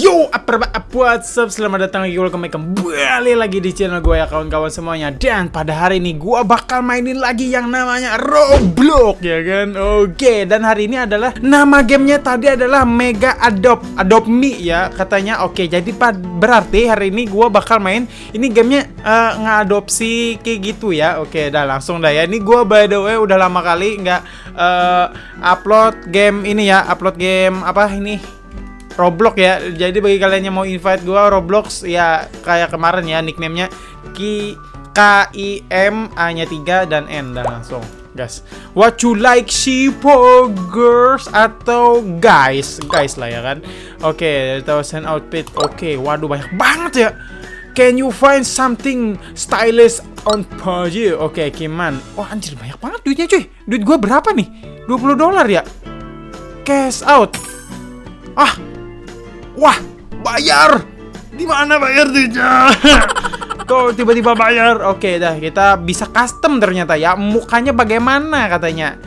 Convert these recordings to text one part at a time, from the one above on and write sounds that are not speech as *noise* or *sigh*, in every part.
Yo, apa what's up? Selamat datang lagi, welcome kembali lagi di channel gue ya kawan-kawan semuanya. Dan pada hari ini gue bakal mainin lagi yang namanya Roblox ya kan? Oke, dan hari ini adalah nama gamenya tadi adalah Mega Adopt Adopt Me ya katanya. Oke, jadi berarti hari ini gue bakal main Ini gamenya uh, ngadopsi kayak gitu ya. Oke, dah langsung dah ya. Ini gue by the way udah lama kali nggak uh, upload game ini ya. Upload game apa ini Roblox ya. Jadi bagi kalian yang mau invite gua Roblox ya kayak kemarin ya nicknamenya Ki K I M A-nya 3 dan N dan langsung. Guys, what you like Shipo girls atau guys? Guys lah ya kan. Oke, okay, thousand outfit. Oke, okay, waduh banyak banget ya. Can you find something stylish on Pajit? Oke, okay, Kiman. Oh, anjir banyak banget duitnya cuy. Duit gua berapa nih? 20 dolar ya? Cash out. Ah, Wah, bayar. Di mana bayar duitnya? *laughs* Kok tiba-tiba bayar? Oke, dah kita bisa custom ternyata ya. Mukanya bagaimana katanya?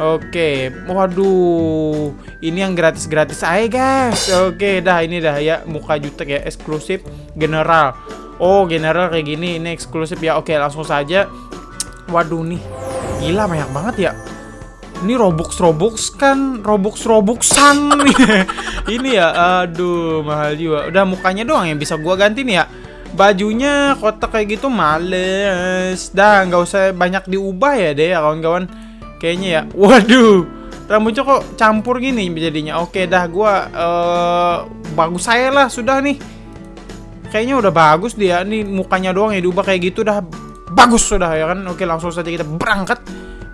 Oke, waduh, ini yang gratis-gratis aja guys. Oke, dah ini dah ya muka jutek ya eksklusif general. Oh, general kayak gini, ini eksklusif ya. Oke, langsung saja. Waduh nih, gila banyak banget ya. Ini Robux Robux kan Robux Robuxan *laughs* Ini ya aduh mahal juga Udah mukanya doang yang bisa gua ganti nih ya. Bajunya kotak kayak gitu males. Dah nggak usah banyak diubah ya deh ya kawan-kawan. Kayaknya ya. Waduh Rambutnya kok campur gini jadinya. Oke dah gua uh, Bagus saya lah sudah nih. Kayaknya udah bagus dia. Nih mukanya doang ya diubah kayak gitu dah. Bagus sudah ya kan? Oke langsung saja kita berangkat.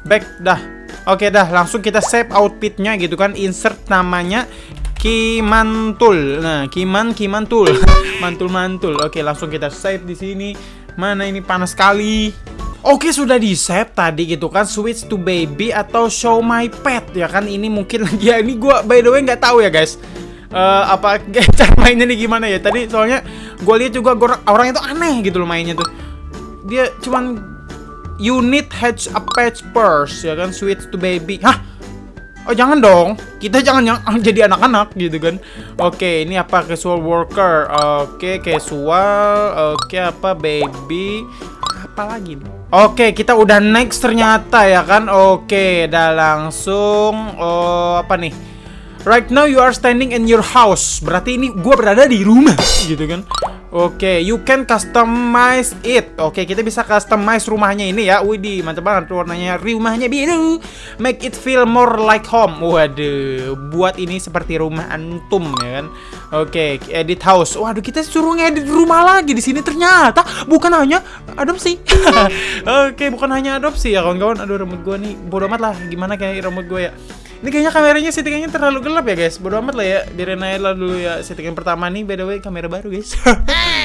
Back dah Oke dah, langsung kita save outfitnya gitu kan. Insert namanya Kimantul. Nah, Kiman Kimantul. *laughs* Mantul-mantul. Oke, langsung kita save di sini. Mana ini panas sekali. Oke sudah di save tadi gitu kan switch to baby atau show my pet ya kan ini mungkin *laughs* ya ini gue by the way nggak tahu ya guys uh, apa *laughs* cara mainnya nih gimana ya tadi soalnya gue lihat juga orang itu aneh gitu loh mainnya tuh dia cuman unit hatch a patch purse ya kan switch to baby hah Oh jangan dong, kita jangan yang *laughs* jadi anak-anak gitu kan. Oke, ini apa casual worker? Oke, casual. Oke, apa baby? Apa lagi? Oke, kita udah next ternyata ya kan. Oke, dah langsung. Oh, apa nih? Right now you are standing in your house. Berarti ini gue berada di rumah gitu kan. Oke, okay, you can customize it. Oke, okay, kita bisa customize rumahnya ini ya. Widih, mantap banget warnanya. Rumahnya biru. Make it feel more like home. Waduh, buat ini seperti rumah antum ya kan. Oke, okay, edit house. Waduh, kita suruh ngedit rumah lagi di sini ternyata bukan hanya adopsi. *laughs* Oke, okay, bukan hanya adopsi ya kawan-kawan. Aduh, rambut gua nih bodoh amat lah. Gimana kayak rambut gua ya? Ini kayaknya kameranya settingannya terlalu gelap ya guys Bodo amat lah ya Biarin aja lah dulu ya Settingan pertama nih by the way kamera baru guys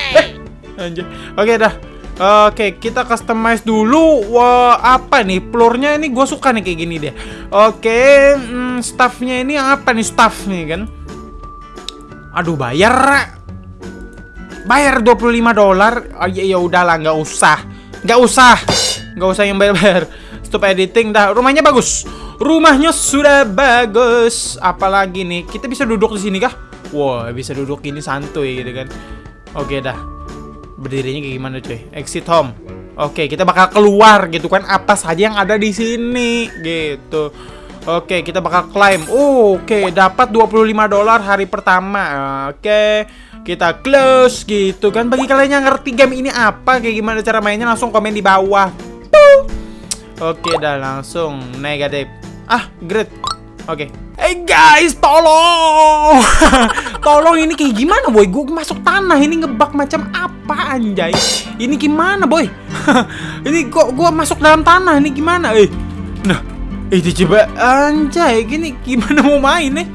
*laughs* Anjir Oke dah Oke, kita customize dulu. Wah, apa nih? Floornya ini gue suka nih kayak gini deh. Oke, hmm, staffnya ini apa nih staff nih kan? Aduh, bayar. Bayar 25 dolar. Oh, ya, ya udahlah, nggak usah. Nggak usah. Nggak usah yang bayar-bayar. Stop editing dah. Rumahnya bagus. Rumahnya sudah bagus. Apalagi nih? Kita bisa duduk di sini kah? Wow, bisa duduk gini santuy gitu kan. Oke dah. Berdirinya kayak gimana cuy? Exit home. Oke, kita bakal keluar gitu kan apa saja yang ada di sini gitu. Oke, kita bakal climb. Uh, oke, dapat 25 dolar hari pertama. Oke, kita close gitu kan. Bagi kalian yang ngerti game ini apa, kayak gimana cara mainnya langsung komen di bawah. Oke, dah langsung negatif. Ah, great. Oke. Okay. Hey guys, tolong. *laughs* tolong ini kayak gimana, boy? Gue masuk tanah ini ngebak macam apa anjay? Ini gimana, boy? *laughs* ini kok gue masuk dalam tanah ini gimana? Eh. Nah, itu coba anjay, gini gimana mau main nih?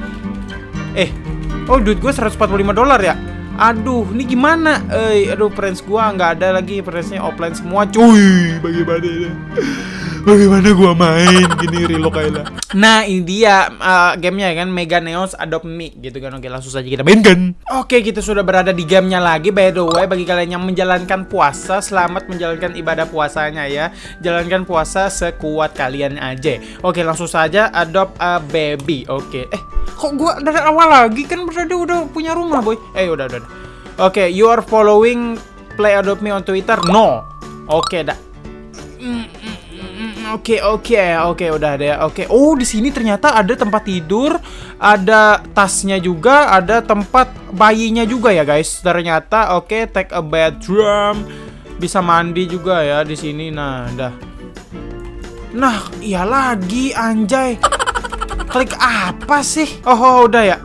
Eh. Oh, duit gue 145 dolar ya. Aduh, ini gimana? Eh, aduh, friends gua nggak ada lagi friendsnya offline semua, cuy. Bagaimana ini? Bagaimana gua main gini Rilo. Nah, ini dia uh, gamenya kan Mega Neos Adopt Me gitu kan. Oke, langsung saja kita mainkan. Oke, kita sudah berada di gamenya lagi. By the way, bagi kalian yang menjalankan puasa, selamat menjalankan ibadah puasanya ya. Jalankan puasa sekuat kalian aja. Oke, langsung saja adopt a baby. Oke. Eh, kok gua dari awal lagi kan berarti udah punya rumah, boy. Eh, udah, udah. Oke, you are following play adopt me on Twitter? No. Oke, dah. Mm, mm, mm, oke oke oke udah deh oke. Oh di sini ternyata ada tempat tidur ada tasnya juga ada tempat bayinya juga ya guys. Ternyata oke take a bedroom bisa mandi juga ya di sini. Nah dah. Nah iya lagi anjay. Klik apa sih? Oh, oh udah ya.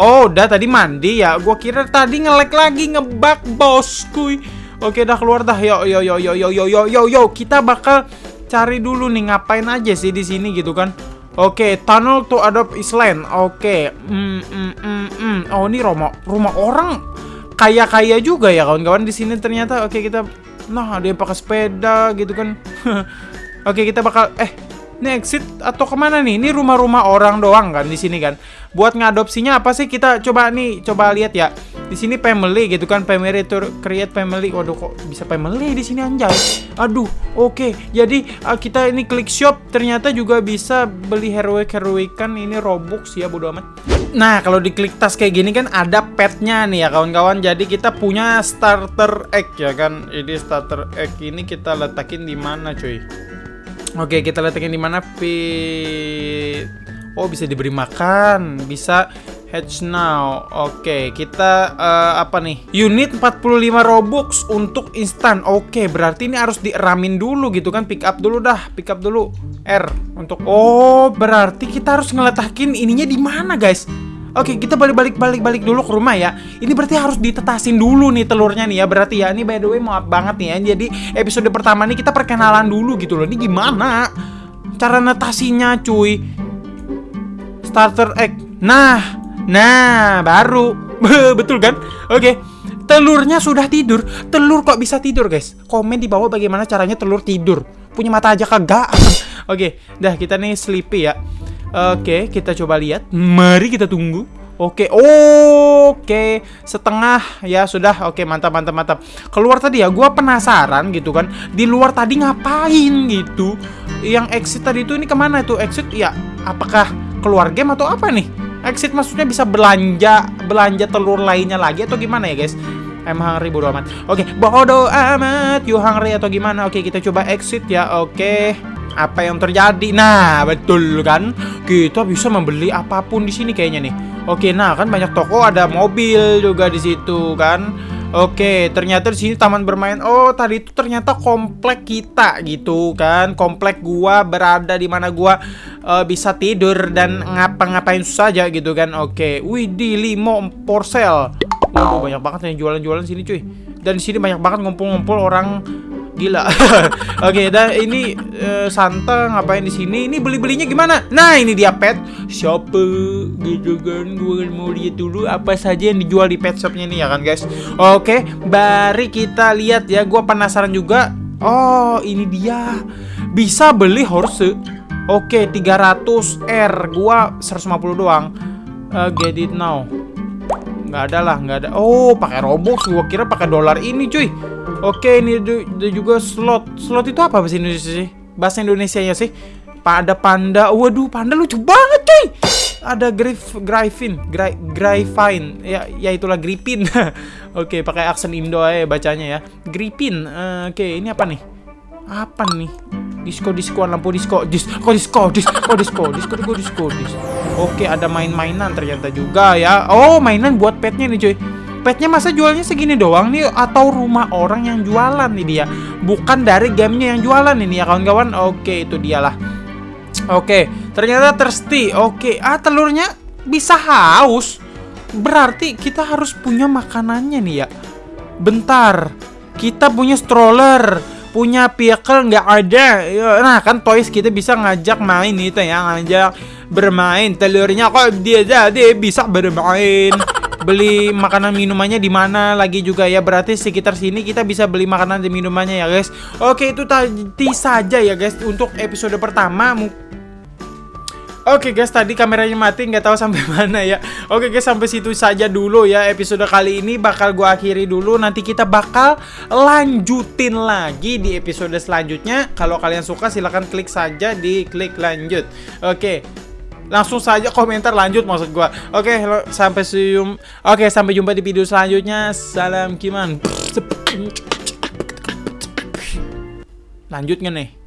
Oh udah tadi mandi ya. Gua kira tadi ngelek lagi ngebak bosku. Oke dah keluar dah. Yo yo yo yo yo yo yo yo yo. Kita bakal cari dulu nih ngapain aja sih di sini gitu kan. Oke, tunnel to adopt Island. Oke. Mm, mm, mm, mm. Oh, ini rumah rumah orang kaya-kaya juga ya kawan-kawan di sini ternyata. Oke, kita nah ada yang pakai sepeda gitu kan. *laughs* Oke, kita bakal eh ini exit atau ke mana nih? Ini rumah-rumah orang doang kan di sini kan. Buat ngadopsinya apa sih? Kita coba nih, coba lihat ya di sini family gitu kan family to create family. Waduh kok bisa family di sini anjay? Aduh oke. Okay. jadi uh, kita ini klik shop ternyata juga bisa beli heroic heroikan ini robux ya bodo amat. Nah kalau diklik tas kayak gini kan ada petnya nih ya kawan-kawan. Jadi kita punya starter egg ya kan. Ini starter egg ini kita letakin di mana cuy? Oke kita letakin di mana pi? Oh bisa diberi makan bisa Hatch now. Oke, okay, kita uh, apa nih? Unit 45 Robux untuk instan. Oke, okay, berarti ini harus dieramin dulu gitu kan. Pick up dulu dah, pick up dulu. R untuk Oh, berarti kita harus ngeletakin ininya di mana, guys? Oke, okay, kita balik-balik balik-balik dulu ke rumah ya. Ini berarti harus ditetasin dulu nih telurnya nih ya. Berarti ya, ini by the way maaf banget nih ya. Jadi episode pertama nih kita perkenalan dulu gitu loh. Ini gimana? Cara netasinya, cuy. Starter egg. Nah, Nah, baru. *laughs* Betul kan? Oke. Telurnya sudah tidur. Telur kok bisa tidur, guys? Komen di bawah bagaimana caranya telur tidur. Punya mata aja kagak. *laughs* Oke, dah kita nih sleepy ya. Oke, kita coba lihat. Mari kita tunggu. Oke, oke, setengah ya sudah. Oke, mantap, mantap, mantap. Keluar tadi ya, gue penasaran gitu kan. Di luar tadi ngapain gitu? Yang exit tadi itu ini ke mana itu exit? Ya, apakah keluar game atau apa nih? Exit maksudnya bisa belanja belanja telur lainnya lagi atau gimana ya guys? I'm hungry bodo amat. Oke, okay, bodo amat. You hungry atau gimana? Oke, okay, kita coba exit ya. Oke. Okay. Apa yang terjadi? Nah, betul kan? Kita bisa membeli apa pun di sini kayaknya nih. Oke, nah kan banyak toko, ada mobil juga di situ kan. Oke, ternyata di sini taman bermain. Oh, tadi itu ternyata komplek kita gitu kan. Komplek gua berada di mana gua uh, bisa tidur dan ngapa-ngapain saja gitu kan. Oke. Wih, di limo porsel. Waduh, banyak banget yang jualan-jualan sini, cuy. Dan di sini banyak banget ngumpul-ngumpul orang Gila. *laughs* Oke, okay, dan ini uh, Santa ngapain di sini? Ini beli-belinya gimana? Nah, ini dia pet shop gitu kan. Gue mau lihat dulu apa saja yang dijual di pet shopnya ini ya kan, guys. Oke, okay, mari kita lihat ya. Gue penasaran juga. Oh, ini dia. Bisa beli horse. Oke, okay, 300 R. Gua 150 doang. Uh, get it now. Nggak ada lah, nggak ada. Oh, pakai Robux. Gua kira pakai dolar ini, cuy. Oke, ini ada juga slot. Slot itu apa bahasa Indonesia sih? Bahasa Indonesia ya sih? Pada panda. Waduh, panda lucu banget, cuy. Ada Grif Gryphon, Gry, Gryphine. Ya, ya itulah Gripin. *laughs* Oke, pakai aksen Indo aja bacanya ya. Gripin. Uh, Oke, ini apa nih? Apa nih? Disco disco lampu disco. Disco? Disco disco disco? Disco disco disco disco. Oke, ada main-mainan ternyata juga ya. Oh, mainan buat petnya nih, cuy. Petnya masa jualnya segini doang nih? Atau rumah orang yang jualan nih dia? Bukan dari gamenya yang jualan ini ya kawan-kawan? Oke itu dialah oke ternyata thirsty. Oke ah telurnya bisa haus. Berarti kita harus punya makanannya nih ya. Bentar kita punya stroller punya vehicle nggak ada nah kan toys kita bisa ngajak main itu ya ngajak bermain telurnya kok dia jadi bisa bermain *laughs* beli makanan minumannya di mana lagi juga ya. Berarti sekitar sini kita bisa beli makanan dan minumannya ya, guys. Oke, itu tadi saja ya, guys, untuk episode pertama. Oke guys, tadi kameranya mati nggak tahu sampai *laughs* mana ya. Oke guys, sampai situ saja dulu ya episode kali ini bakal gua akhiri dulu. Nanti kita bakal lanjutin lagi di episode selanjutnya. Kalau kalian suka silahkan klik saja di klik lanjut. Oke. Langsung saja komentar lanjut maksud gua. Oke, sampai sium. Oke, sampai jumpa di video selanjutnya. Salam Kiman. Lanjut nih?